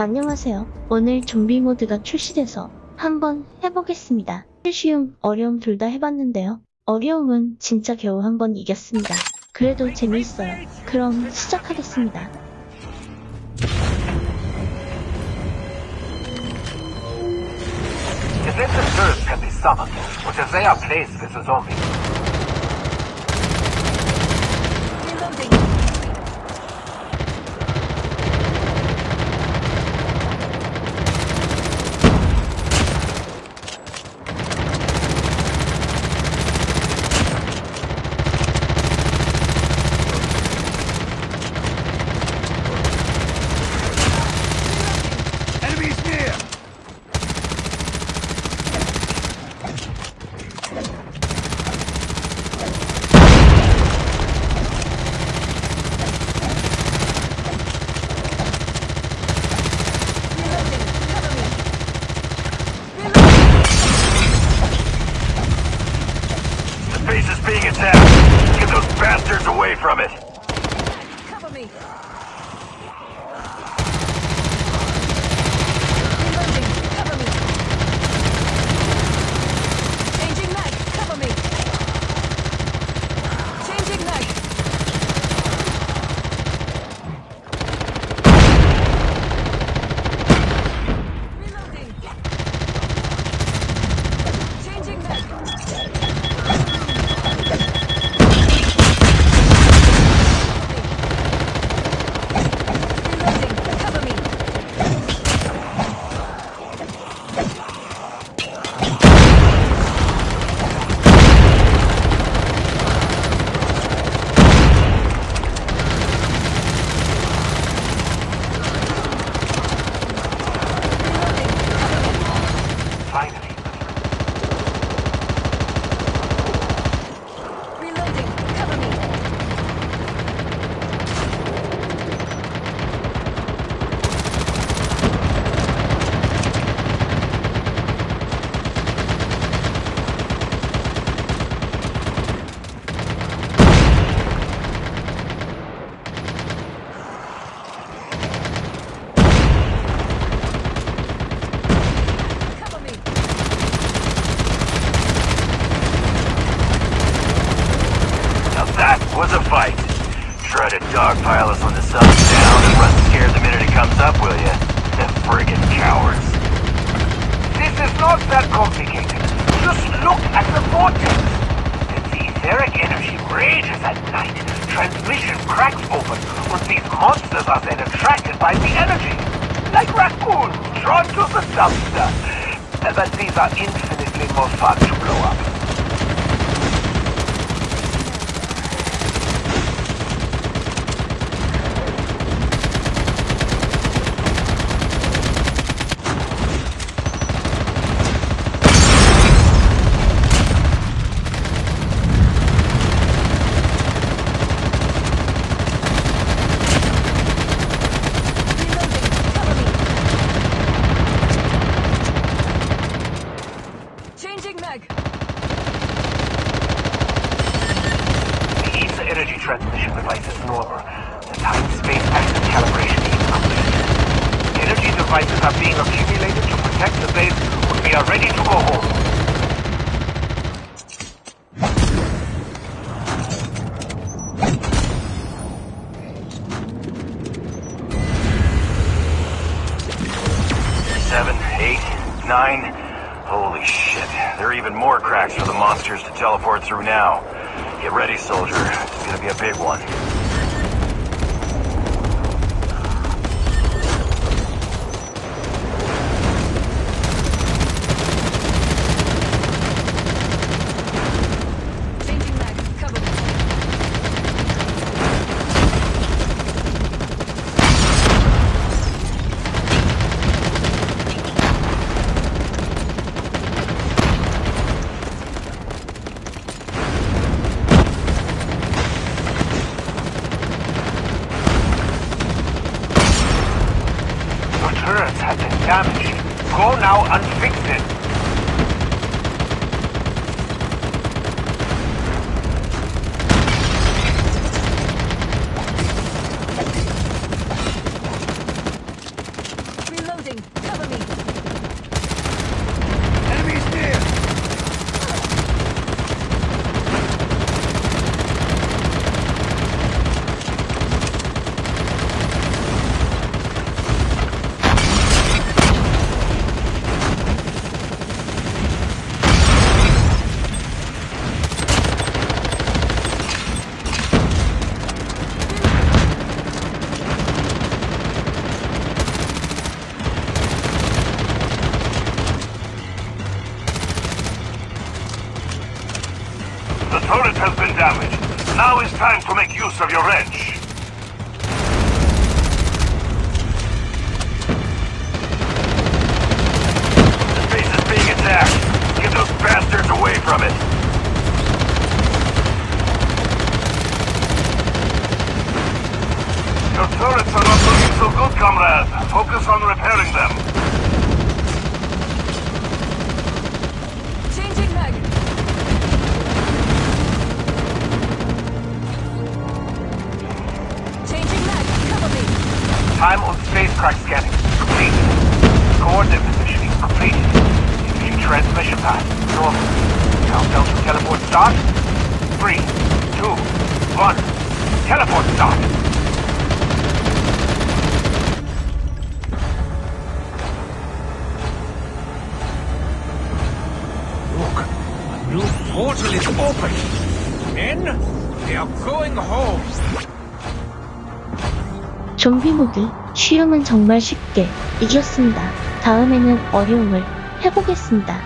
안녕하세요. 오늘 좀비 모드가 출시돼서 한번 해보겠습니다. 쉬움, 어려움 둘 다 해봤는데요. 어려움은 진짜 겨우 한 번 이겼습니다. 그래도 재밌어요. 그럼 시작하겠습니다. Base is being attacked. Get those bastards away from it. Cover me. Reloading. Cover me. Changing mag. Cover me. Changing mag. Reloading. Changing mag. Reloading. Cover me. Finally. Reloading. Cover me. Cover me. Now that was a fight. Try to dogpile us when the sun's down and run scared the minute it comes up, will ya? The friggin' cowards. This is not that complicated. Just look at the vortex. The etheric energy rages at night. Transmission cracks open, and these monsters are then attracted by the energy. Like raccoons drawn to the dumpster. But these are infinitely more fun to blow up. Reloading. Cover me. Changing mag. The ESA energy transmission device is normal. The time-space axis calibration is complete. Energy devices are being accumulated to protect the base when we are ready to go home. Seven, eight, nine. Holy shit. There are even more cracks for the monsters to teleport through now. Get ready, soldier. It's gonna be a big one. Changing mag. Cover me. Your turrets have been damaged. Go now and fix it. damage. Now is time to make use of your wrench. The base is being attacked. Get those bastards away from it. Your turrets are not looking so good, comrade. Focus on repairing them. Time on spacecraft scanning. Complete. Coordinate positioning. Completed. New transmission path. Normal. Countdown to teleport start. Three, two, one. Teleport start. Look, a new portal is open. Men, they are going home. 좀비무기 쉬움은 정말 쉽게 이겼습니다. 다음에는 어려움을 해보겠습니다.